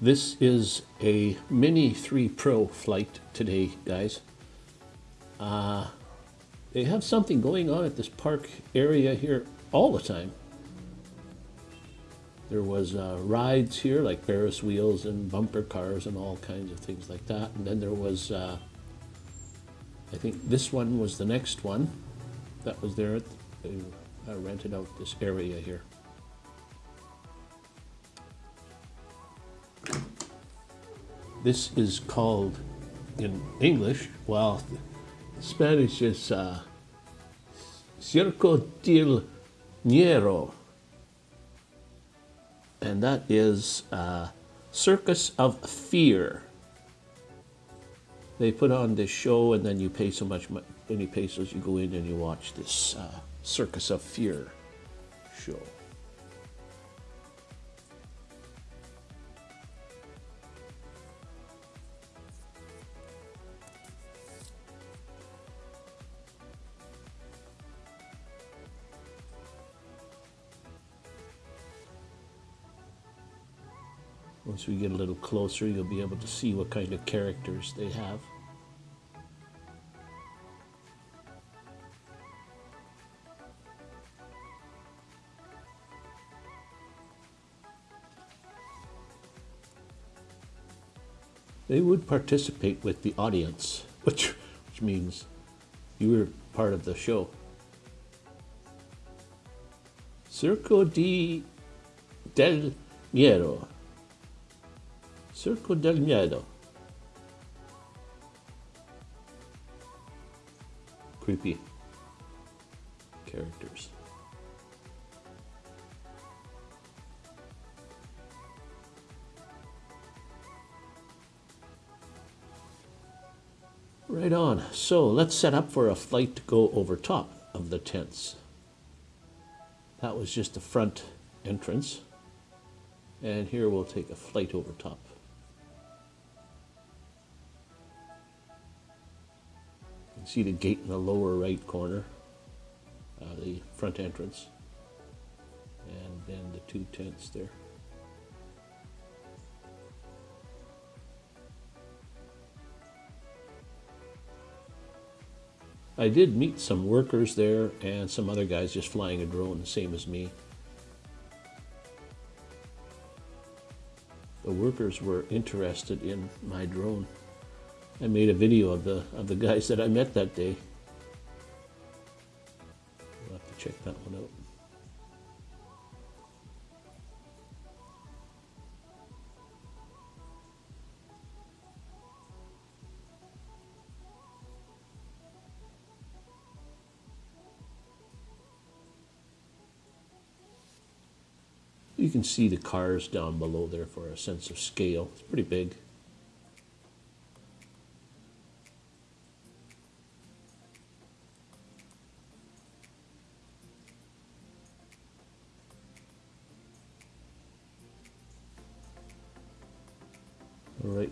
This is a Mini 3 Pro flight today, guys. Uh, they have something going on at this park area here all the time. There was uh, rides here like Ferris wheels and bumper cars and all kinds of things like that. And then there was, uh, I think this one was the next one that was there. Uh, rented out this area here. This is called, in English, well, Spanish is uh, Circo del Miedo. And that is uh, Circus of Fear. They put on this show and then you pay so much many pesos, you go in and you watch this uh, Circus of Fear show. Once we get a little closer, you'll be able to see what kind of characters they have. They would participate with the audience, which, which means you were part of the show. Circo di del Miedo. Circo del Miedo. Creepy characters. Right on. So let's set up for a flight to go over top of the tents. That was just the front entrance. And here we'll take a flight over top. See the gate in the lower right corner, uh, the front entrance, and then the two tents there. I did meet some workers there and some other guys just flying a drone, the same as me. The workers were interested in my drone. I made a video of the of the guys that I met that day. We'll have to check that one out. You can see the cars down below there for a sense of scale. It's pretty big.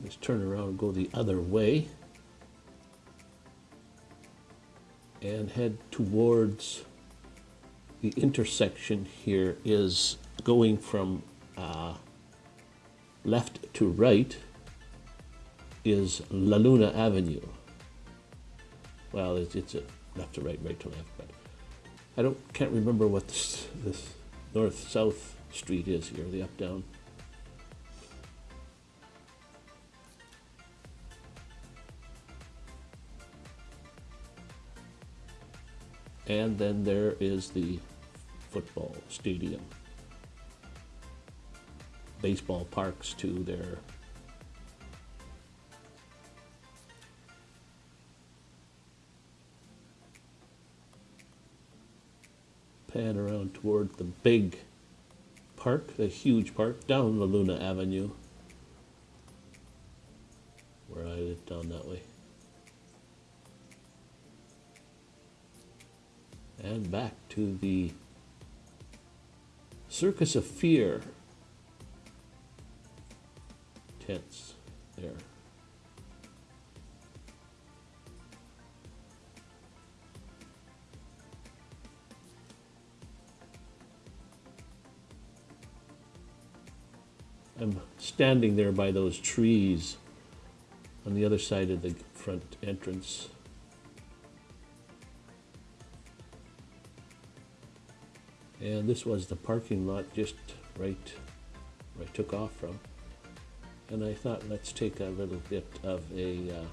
Let's turn around and go the other way. And head towards the intersection here is going from uh, left to right is La Luna Avenue. Well, it's, it's a left to right, right to left, but I don't can't remember what this, this north-south street is here, the up-down. And then there is the football stadium. Baseball parks too there. Pan around toward the big park, the huge park, down Luna Avenue. Where I live down that way. And back to the Circus of Fear tents there. I'm standing there by those trees on the other side of the front entrance. And this was the parking lot just right where I took off from. And I thought, let's take a little bit of a uh,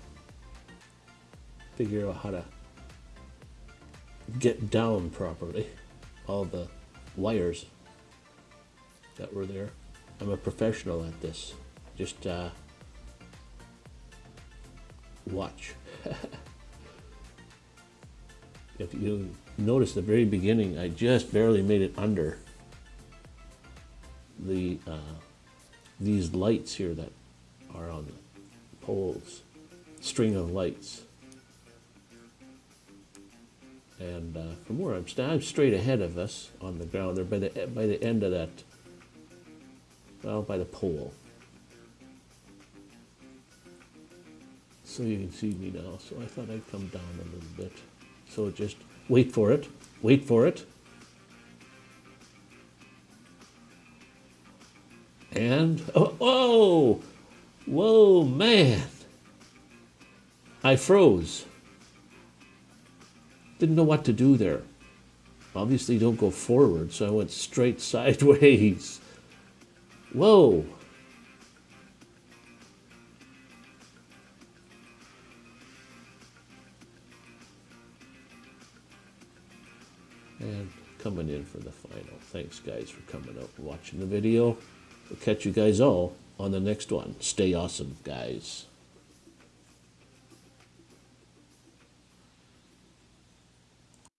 figure out how to get down properly all the wires that were there. I'm a professional at this. Just uh, watch. if you notice the very beginning, I just barely made it under the uh, these lights here that are on the poles, string of lights. And uh, from where I'm standing, I'm straight ahead of us on the ground there by the by the end of that, well, by the pole. So you can see me now. So I thought I'd come down a little bit. So just wait for it, wait for it. And, oh, whoa, whoa, man. I froze. Didn't know what to do there. Obviously, don't go forward, so I went straight sideways. Whoa. And coming in for the final. Thanks, guys, for coming out and watching the video. We'll catch you guys all on the next one. Stay awesome, guys.